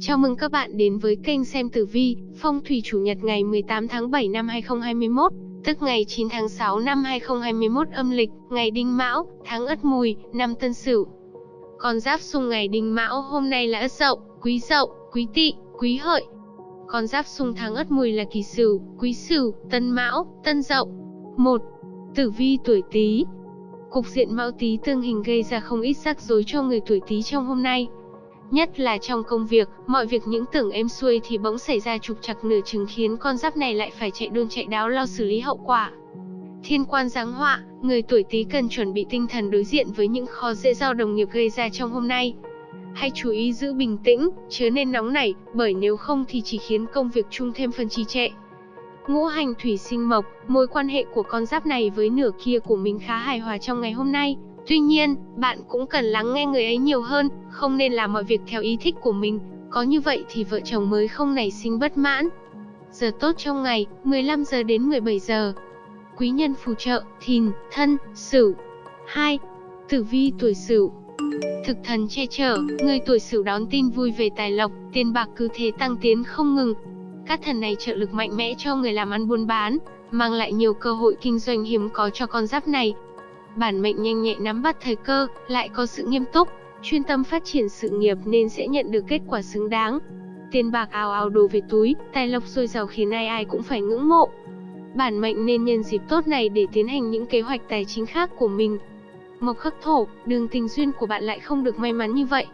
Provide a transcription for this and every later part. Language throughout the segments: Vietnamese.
Chào mừng các bạn đến với kênh xem tử vi, phong thủy chủ nhật ngày 18 tháng 7 năm 2021, tức ngày 9 tháng 6 năm 2021 âm lịch, ngày Đinh Mão, tháng Ất Mùi, năm Tân Sửu. Con giáp xung ngày Đinh Mão hôm nay là Ất Dậu, Quý Dậu, Quý Tỵ, Quý Hợi. Con giáp xung tháng Ất Mùi là Kỷ Sửu, Quý Sửu, Tân Mão, Tân Dậu. 1. Tử vi tuổi Tý. Cục diện Mão Tý tương hình gây ra không ít rắc rối cho người tuổi Tý trong hôm nay. Nhất là trong công việc, mọi việc những tưởng êm xuôi thì bỗng xảy ra trục trặc nửa chừng khiến con giáp này lại phải chạy đôn chạy đáo lo xử lý hậu quả. Thiên quan giáng họa, người tuổi Tý cần chuẩn bị tinh thần đối diện với những khó dễ do đồng nghiệp gây ra trong hôm nay. Hãy chú ý giữ bình tĩnh, chớ nên nóng nảy, bởi nếu không thì chỉ khiến công việc chung thêm phần trì trệ. Ngũ hành thủy sinh mộc, mối quan hệ của con giáp này với nửa kia của mình khá hài hòa trong ngày hôm nay. Tuy nhiên, bạn cũng cần lắng nghe người ấy nhiều hơn, không nên làm mọi việc theo ý thích của mình, có như vậy thì vợ chồng mới không nảy sinh bất mãn. Giờ tốt trong ngày, 15 giờ đến 17 giờ. Quý nhân phù trợ, thìn, thân, sửu. 2. Tử vi tuổi sửu Thực thần che chở, người tuổi sửu đón tin vui về tài lộc, tiền bạc cứ thế tăng tiến không ngừng. Các thần này trợ lực mạnh mẽ cho người làm ăn buôn bán, mang lại nhiều cơ hội kinh doanh hiếm có cho con giáp này, bản mệnh nhanh nhẹ nắm bắt thời cơ, lại có sự nghiêm túc, chuyên tâm phát triển sự nghiệp nên sẽ nhận được kết quả xứng đáng. Tiền bạc ào ào đổ về túi, tài lộc dồi dào khiến ai ai cũng phải ngưỡng mộ. Bản mệnh nên nhân dịp tốt này để tiến hành những kế hoạch tài chính khác của mình. Mộc khắc thổ, đường tình duyên của bạn lại không được may mắn như vậy.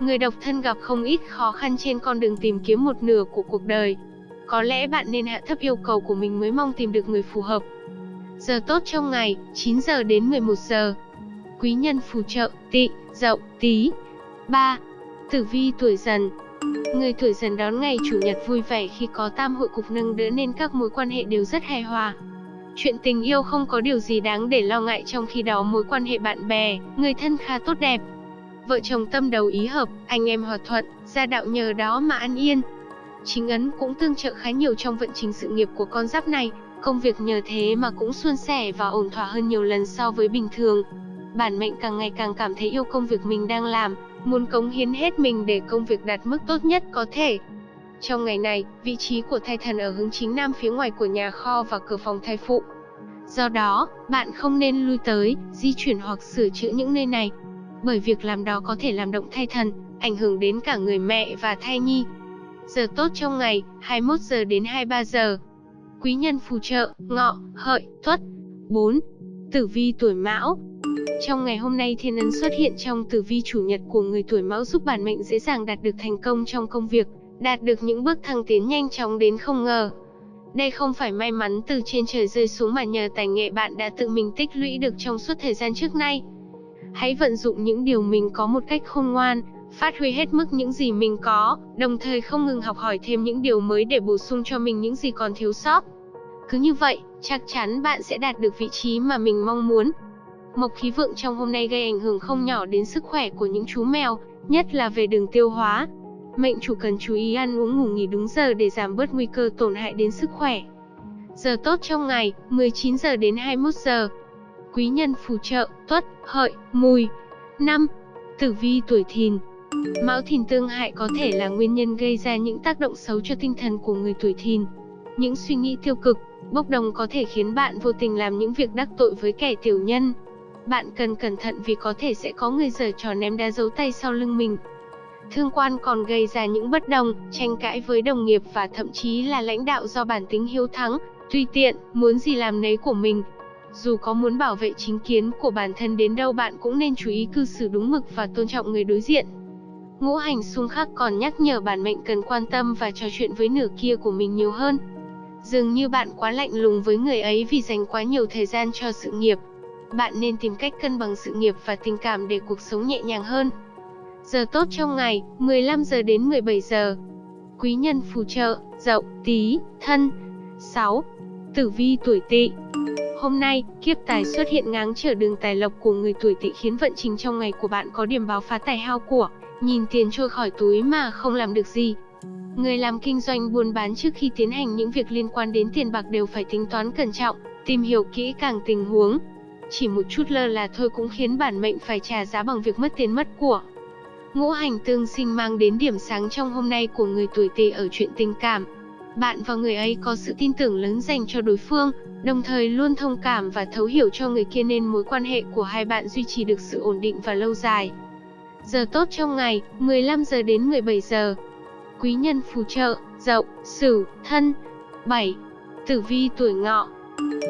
Người độc thân gặp không ít khó khăn trên con đường tìm kiếm một nửa của cuộc đời. Có lẽ bạn nên hạ thấp yêu cầu của mình mới mong tìm được người phù hợp. Giờ tốt trong ngày, 9 giờ đến 11 giờ. Quý nhân phù trợ, tị, dậu, tí. 3. Tử vi tuổi dần Người tuổi dần đón ngày Chủ nhật vui vẻ khi có tam hội cục nâng đỡ nên các mối quan hệ đều rất hài hòa. Chuyện tình yêu không có điều gì đáng để lo ngại trong khi đó mối quan hệ bạn bè, người thân khá tốt đẹp. Vợ chồng tâm đầu ý hợp, anh em hòa thuận, gia đạo nhờ đó mà an yên. Chính ấn cũng tương trợ khá nhiều trong vận trình sự nghiệp của con giáp này, Công việc nhờ thế mà cũng suôn sẻ và ổn thỏa hơn nhiều lần so với bình thường. Bản mệnh càng ngày càng cảm thấy yêu công việc mình đang làm, muốn cống hiến hết mình để công việc đạt mức tốt nhất có thể. Trong ngày này, vị trí của thai thần ở hướng chính nam phía ngoài của nhà kho và cửa phòng thai phụ. Do đó, bạn không nên lui tới, di chuyển hoặc sửa chữa những nơi này. Bởi việc làm đó có thể làm động thai thần, ảnh hưởng đến cả người mẹ và thai nhi. Giờ tốt trong ngày, 21 giờ đến 23 giờ quý nhân phù trợ, ngọ, hợi, tuất. 4. Tử vi tuổi mão Trong ngày hôm nay thiên ấn xuất hiện trong tử vi chủ nhật của người tuổi mão giúp bản mệnh dễ dàng đạt được thành công trong công việc, đạt được những bước thăng tiến nhanh chóng đến không ngờ. Đây không phải may mắn từ trên trời rơi xuống mà nhờ tài nghệ bạn đã tự mình tích lũy được trong suốt thời gian trước nay. Hãy vận dụng những điều mình có một cách khôn ngoan, phát huy hết mức những gì mình có, đồng thời không ngừng học hỏi thêm những điều mới để bổ sung cho mình những gì còn thiếu sót. Cứ như vậy, chắc chắn bạn sẽ đạt được vị trí mà mình mong muốn. Mộc khí vượng trong hôm nay gây ảnh hưởng không nhỏ đến sức khỏe của những chú mèo, nhất là về đường tiêu hóa. Mệnh chủ cần chú ý ăn uống ngủ nghỉ đúng giờ để giảm bớt nguy cơ tổn hại đến sức khỏe. Giờ tốt trong ngày, 19 giờ đến 21 giờ. Quý nhân phù trợ, tuất, hợi, mùi. 5. Tử vi tuổi thìn, Mão thìn tương hại có thể là nguyên nhân gây ra những tác động xấu cho tinh thần của người tuổi thìn. Những suy nghĩ tiêu cực, bốc đồng có thể khiến bạn vô tình làm những việc đắc tội với kẻ tiểu nhân. Bạn cần cẩn thận vì có thể sẽ có người giở trò ném đá giấu tay sau lưng mình. Thương quan còn gây ra những bất đồng, tranh cãi với đồng nghiệp và thậm chí là lãnh đạo do bản tính hiếu thắng, tùy tiện, muốn gì làm nấy của mình. Dù có muốn bảo vệ chính kiến của bản thân đến đâu bạn cũng nên chú ý cư xử đúng mực và tôn trọng người đối diện. Ngũ hành xung khắc còn nhắc nhở bản mệnh cần quan tâm và trò chuyện với nửa kia của mình nhiều hơn. Dường như bạn quá lạnh lùng với người ấy vì dành quá nhiều thời gian cho sự nghiệp. Bạn nên tìm cách cân bằng sự nghiệp và tình cảm để cuộc sống nhẹ nhàng hơn. Giờ tốt trong ngày, 15 giờ đến 17 giờ. Quý nhân phù trợ, dậu, tí, thân. 6. Tử vi tuổi tỵ Hôm nay, kiếp tài xuất hiện ngáng trở đường tài lộc của người tuổi tỵ khiến vận trình trong ngày của bạn có điểm báo phá tài hao của, nhìn tiền trôi khỏi túi mà không làm được gì. Người làm kinh doanh buôn bán trước khi tiến hành những việc liên quan đến tiền bạc đều phải tính toán cẩn trọng, tìm hiểu kỹ càng tình huống. Chỉ một chút lơ là thôi cũng khiến bản mệnh phải trả giá bằng việc mất tiền mất của. Ngũ hành tương sinh mang đến điểm sáng trong hôm nay của người tuổi Tỵ ở chuyện tình cảm. Bạn và người ấy có sự tin tưởng lớn dành cho đối phương, đồng thời luôn thông cảm và thấu hiểu cho người kia nên mối quan hệ của hai bạn duy trì được sự ổn định và lâu dài. Giờ tốt trong ngày, 15 giờ đến 17 giờ. Quý nhân phù trợ, Dậu, Sửu, Thân. 7. Tử vi tuổi Ngọ.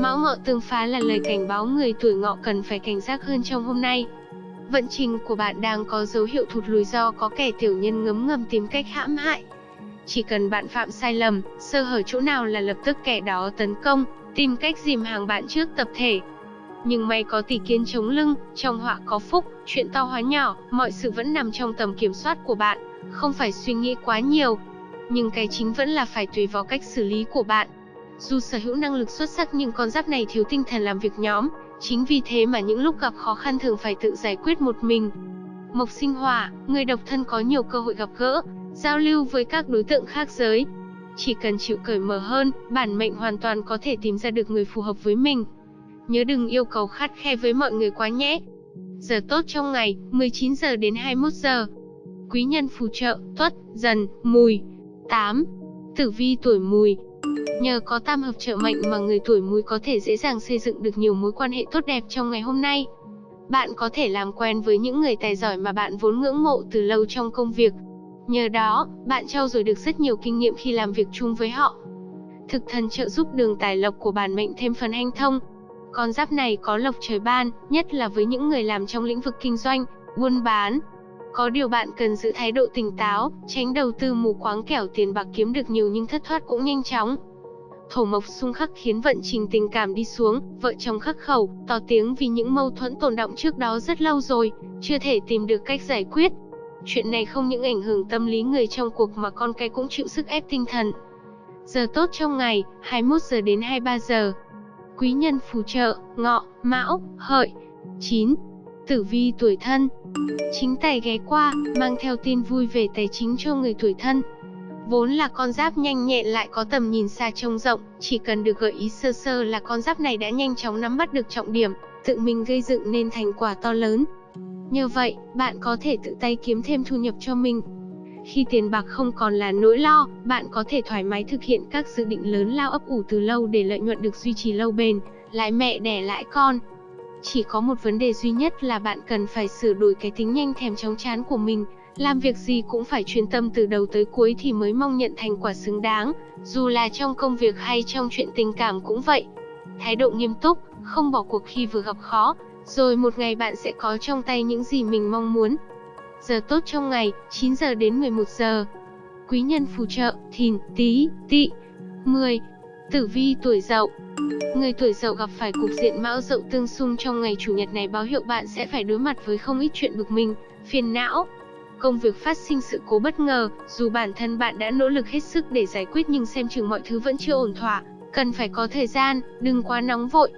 Mão Ngọ tương phá là lời cảnh báo người tuổi Ngọ cần phải cảnh giác hơn trong hôm nay. Vận trình của bạn đang có dấu hiệu thụt lùi do có kẻ tiểu nhân ngấm ngầm tìm cách hãm hại. Chỉ cần bạn phạm sai lầm, sơ hở chỗ nào là lập tức kẻ đó tấn công, tìm cách dìm hàng bạn trước tập thể. Nhưng may có tỷ kiến chống lưng, trong họa có phúc, chuyện to hóa nhỏ, mọi sự vẫn nằm trong tầm kiểm soát của bạn, không phải suy nghĩ quá nhiều. Nhưng cái chính vẫn là phải tùy vào cách xử lý của bạn. Dù sở hữu năng lực xuất sắc nhưng con giáp này thiếu tinh thần làm việc nhóm, chính vì thế mà những lúc gặp khó khăn thường phải tự giải quyết một mình. Mộc sinh hỏa, người độc thân có nhiều cơ hội gặp gỡ, giao lưu với các đối tượng khác giới. Chỉ cần chịu cởi mở hơn, bản mệnh hoàn toàn có thể tìm ra được người phù hợp với mình. Nhớ đừng yêu cầu khắt khe với mọi người quá nhé. Giờ tốt trong ngày, 19 giờ đến 21 giờ. Quý nhân phù trợ, tuất, dần, mùi. 8. Tử vi tuổi mùi, Nhờ có tam hợp trợ mệnh mà người tuổi mùi có thể dễ dàng xây dựng được nhiều mối quan hệ tốt đẹp trong ngày hôm nay. Bạn có thể làm quen với những người tài giỏi mà bạn vốn ngưỡng mộ từ lâu trong công việc. Nhờ đó, bạn trau dồi được rất nhiều kinh nghiệm khi làm việc chung với họ. Thực thần trợ giúp đường tài lộc của bản mệnh thêm phần hanh thông. Con giáp này có lộc trời ban, nhất là với những người làm trong lĩnh vực kinh doanh, buôn bán. Có điều bạn cần giữ thái độ tỉnh táo, tránh đầu tư mù quáng kẻo tiền bạc kiếm được nhiều nhưng thất thoát cũng nhanh chóng. Thổ mộc xung khắc khiến vận trình tình cảm đi xuống, vợ chồng khắc khẩu, to tiếng vì những mâu thuẫn tồn động trước đó rất lâu rồi, chưa thể tìm được cách giải quyết. Chuyện này không những ảnh hưởng tâm lý người trong cuộc mà con cái cũng chịu sức ép tinh thần. Giờ tốt trong ngày, 21 giờ đến 23 giờ. Quý nhân phù trợ, ngọ, mão, hợi. 9. Tử vi tuổi thân. Chính tài ghé qua, mang theo tin vui về tài chính cho người tuổi thân. Vốn là con giáp nhanh nhẹn lại có tầm nhìn xa trông rộng, chỉ cần được gợi ý sơ sơ là con giáp này đã nhanh chóng nắm bắt được trọng điểm, tự mình gây dựng nên thành quả to lớn. Nhờ vậy, bạn có thể tự tay kiếm thêm thu nhập cho mình. Khi tiền bạc không còn là nỗi lo, bạn có thể thoải mái thực hiện các dự định lớn lao ấp ủ từ lâu để lợi nhuận được duy trì lâu bền, lại mẹ đẻ lãi con. Chỉ có một vấn đề duy nhất là bạn cần phải sửa đổi cái tính nhanh thèm chóng chán của mình, làm việc gì cũng phải chuyên tâm từ đầu tới cuối thì mới mong nhận thành quả xứng đáng, dù là trong công việc hay trong chuyện tình cảm cũng vậy. Thái độ nghiêm túc, không bỏ cuộc khi vừa gặp khó, rồi một ngày bạn sẽ có trong tay những gì mình mong muốn. Giờ tốt trong ngày, 9 giờ đến 11 giờ. Quý nhân phù trợ, thìn, tý tỵ. 10. Tử vi tuổi dậu Người tuổi dậu gặp phải cục diện mão dậu tương xung trong ngày chủ nhật này báo hiệu bạn sẽ phải đối mặt với không ít chuyện bực mình, phiền não, công việc phát sinh sự cố bất ngờ, dù bản thân bạn đã nỗ lực hết sức để giải quyết nhưng xem chừng mọi thứ vẫn chưa ổn thỏa, cần phải có thời gian, đừng quá nóng vội.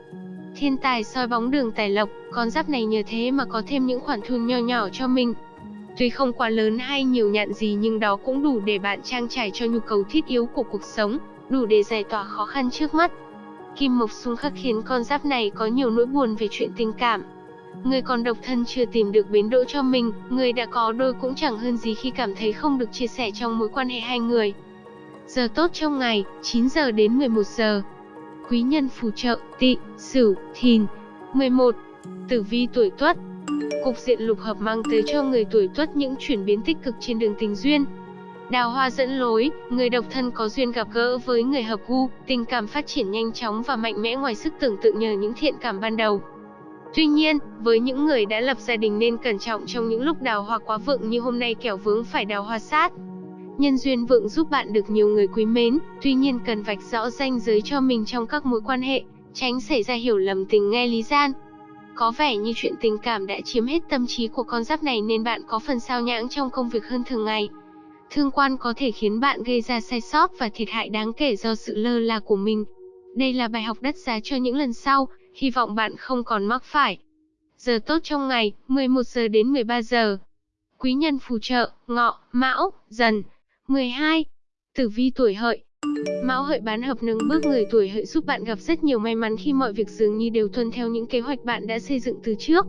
Thiên tài soi bóng đường tài lộc, con giáp này nhờ thế mà có thêm những khoản thu nho nhỏ cho mình. Tuy không quá lớn hay nhiều nhạn gì nhưng đó cũng đủ để bạn trang trải cho nhu cầu thiết yếu của cuộc sống, đủ để giải tỏa khó khăn trước mắt. Kim Mộc xung khắc khiến con giáp này có nhiều nỗi buồn về chuyện tình cảm, Người còn độc thân chưa tìm được bến đỗ cho mình, người đã có đôi cũng chẳng hơn gì khi cảm thấy không được chia sẻ trong mối quan hệ hai người. Giờ tốt trong ngày, 9 giờ đến 11 giờ. Quý nhân phù trợ, tị, sửu, thìn. 11. Tử vi tuổi tuất Cục diện lục hợp mang tới cho người tuổi tuất những chuyển biến tích cực trên đường tình duyên. Đào hoa dẫn lối, người độc thân có duyên gặp gỡ với người hợp gu, tình cảm phát triển nhanh chóng và mạnh mẽ ngoài sức tưởng tượng nhờ những thiện cảm ban đầu. Tuy nhiên, với những người đã lập gia đình nên cẩn trọng trong những lúc đào hoa quá vượng như hôm nay kẻo vướng phải đào hoa sát. Nhân duyên vượng giúp bạn được nhiều người quý mến, tuy nhiên cần vạch rõ ranh giới cho mình trong các mối quan hệ, tránh xảy ra hiểu lầm tình nghe lý gian. Có vẻ như chuyện tình cảm đã chiếm hết tâm trí của con giáp này nên bạn có phần sao nhãng trong công việc hơn thường ngày. Thương quan có thể khiến bạn gây ra sai sót và thiệt hại đáng kể do sự lơ là của mình. Đây là bài học đắt giá cho những lần sau, hy vọng bạn không còn mắc phải. Giờ tốt trong ngày, 11 giờ đến 13 giờ. Quý nhân phù trợ, ngọ, mão, dần. 12. Tử vi tuổi hợi. Mão hợi bán hợp nâng bước người tuổi hợi giúp bạn gặp rất nhiều may mắn khi mọi việc dường như đều tuân theo những kế hoạch bạn đã xây dựng từ trước.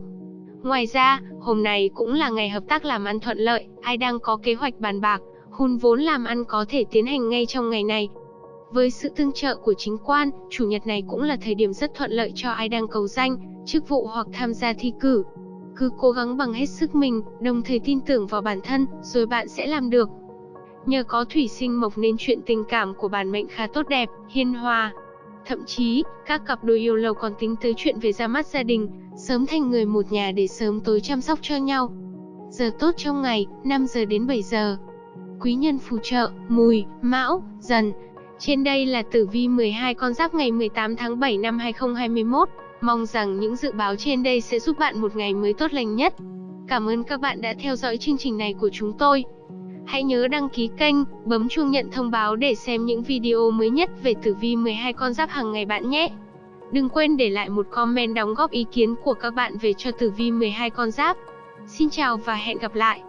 Ngoài ra, hôm nay cũng là ngày hợp tác làm ăn thuận lợi, ai đang có kế hoạch bàn bạc, hùn vốn làm ăn có thể tiến hành ngay trong ngày này. Với sự tương trợ của chính quan, chủ nhật này cũng là thời điểm rất thuận lợi cho ai đang cầu danh, chức vụ hoặc tham gia thi cử. Cứ cố gắng bằng hết sức mình, đồng thời tin tưởng vào bản thân, rồi bạn sẽ làm được. Nhờ có thủy sinh mộc nên chuyện tình cảm của bản mệnh khá tốt đẹp, hiền hòa. Thậm chí, các cặp đôi yêu lâu còn tính tới chuyện về ra mắt gia đình, sớm thành người một nhà để sớm tối chăm sóc cho nhau. Giờ tốt trong ngày, 5 giờ đến 7 giờ. Quý nhân phù trợ, mùi, mão, dần. Trên đây là tử vi 12 con giáp ngày 18 tháng 7 năm 2021. Mong rằng những dự báo trên đây sẽ giúp bạn một ngày mới tốt lành nhất. Cảm ơn các bạn đã theo dõi chương trình này của chúng tôi. Hãy nhớ đăng ký kênh, bấm chuông nhận thông báo để xem những video mới nhất về tử vi 12 con giáp hàng ngày bạn nhé. Đừng quên để lại một comment đóng góp ý kiến của các bạn về cho tử vi 12 con giáp. Xin chào và hẹn gặp lại.